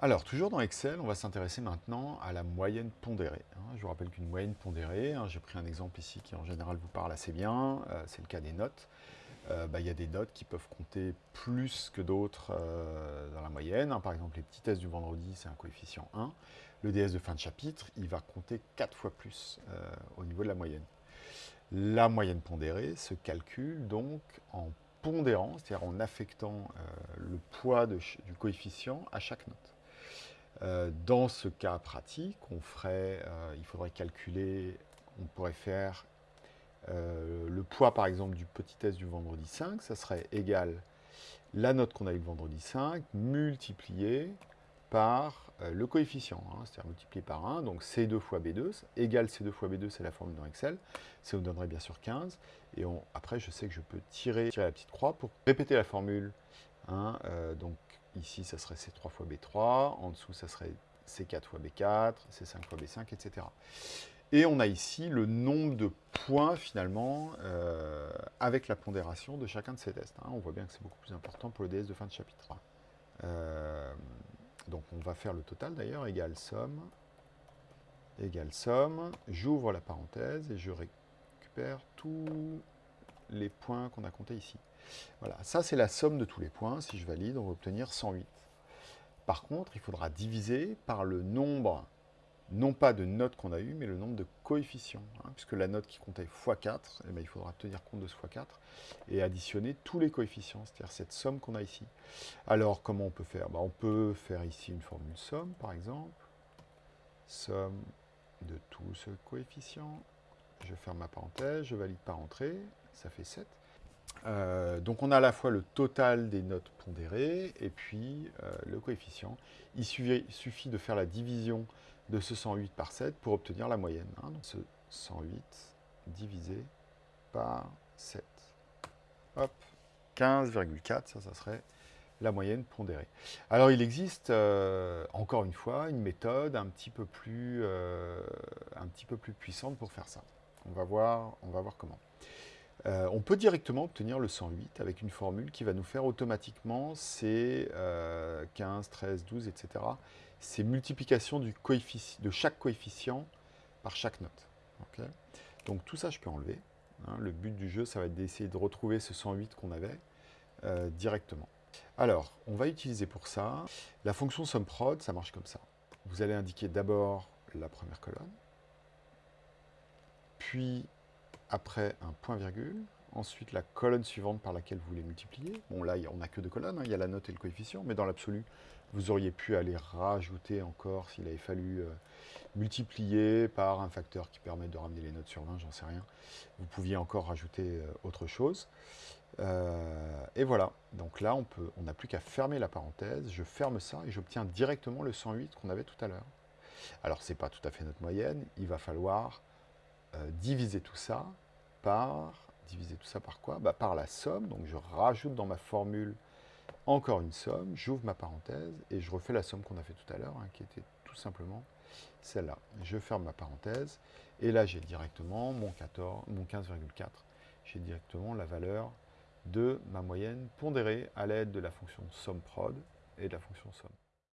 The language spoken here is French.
Alors, toujours dans Excel, on va s'intéresser maintenant à la moyenne pondérée. hein. Je vous rappelle qu'une moyenne pondérée, hein, j'ai pris un exemple ici qui en général vous parle assez bien, euh, c'est le cas des notes. Euh, bah, Il y a des notes qui peuvent compter plus que d'autres euh, dans la moyenne. hein. Par exemple, les petits tests du vendredi, c'est un coefficient 1. Le DS de fin de chapitre, il va compter 4 fois plus au niveau de la moyenne. La moyenne pondérée se calcule donc en pondérant, c'est-à-dire en affectant le poids du coefficient à chaque note. Euh, dans ce cas pratique, on ferait, euh, il faudrait calculer, on pourrait faire euh, le poids par exemple du petit test du vendredi 5, ça serait égal la note qu'on a eu le vendredi 5 multiplié par le coefficient, hein, c'est-à-dire multiplié par 1, donc C2 fois B2, égal C2 fois B2, c'est la formule dans Excel, ça vous donnerait bien sûr 15, et après je sais que je peux tirer, tirer la petite croix pour répéter la formule, hein, donc Ici, ça serait C3 fois B3. En dessous, ça serait C4 fois B4, C5 fois B5, etc. Et on a ici le nombre de points, finalement, euh, avec la pondération de chacun de ces tests. Hein. On voit bien que c'est beaucoup plus important pour le DS de fin de chapitre. Euh, donc, on va faire le total, d'ailleurs, égale somme, égale somme. J'ouvre la parenthèse et je récupère tous les points qu'on a comptés ici. Voilà, ça c'est la somme de tous les points. Si je valide, on va obtenir 108. Par contre, il faudra diviser par le nombre, non pas de notes qu'on a eues, mais le nombre de coefficients. Hein, puisque la note qui comptait x4, eh ben, il faudra tenir compte de ce x4 et additionner tous les coefficients, c'est-à-dire cette somme qu'on a ici. Alors, comment on peut faire? Ben, On peut faire ici une formule somme, par exemple. Somme de tous ce coefficient. Je ferme ma parenthèse, je valide par entrée, ça fait 7. Euh, donc on a à la fois le total des notes pondérées et puis euh, le coefficient. Il suffit, de faire la division de ce 108 par 7 pour obtenir la moyenne. Hein. Donc ce 108 divisé par 7. Hop, 15,4, ça, ça serait la moyenne pondérée. Alors il existe, euh, encore une fois, une méthode un petit, peu plus, un petit peu plus puissante pour faire ça. On va voir, comment. Euh, on peut directement obtenir le 108 avec une formule qui va nous faire automatiquement ces 15, 13, 12, etc. Ces multiplications du de chaque coefficient par chaque note. Donc tout ça, je peux enlever. Hein. Le but du jeu, ça va être d'essayer de retrouver ce 108 qu'on avait euh, directement. Alors, on va utiliser pour ça la fonction SumProd, ça marche comme ça. Vous allez indiquer d'abord la première colonne, puis après un point-virgule, ensuite la colonne suivante par laquelle vous voulez multiplier. Bon là, on n'a que deux colonnes, hein. il y a la note et le coefficient, mais dans l'absolu, vous auriez pu aller rajouter encore s'il avait fallu euh, multiplier par un facteur qui permet de ramener les notes sur 20, j'en sais rien. Vous pouviez encore rajouter euh, autre chose. Euh, et voilà, donc là, on n'a plus qu'à fermer la parenthèse, je ferme ça et j'obtiens directement le 108 qu'on avait tout à l'heure. Alors, ce n'est pas tout à fait notre moyenne, il va falloir euh, diviser tout ça par, diviser tout ça par quoi? Bah, Par la somme, donc je rajoute dans ma formule encore une somme, j'ouvre ma parenthèse et je refais la somme qu'on a fait tout à l'heure, hein, qui était tout simplement celle-là. Je ferme ma parenthèse et là j'ai directement mon, mon 15,4, j'ai directement la valeur de ma moyenne pondérée à l'aide de la fonction SUMPROD et de la fonction somme.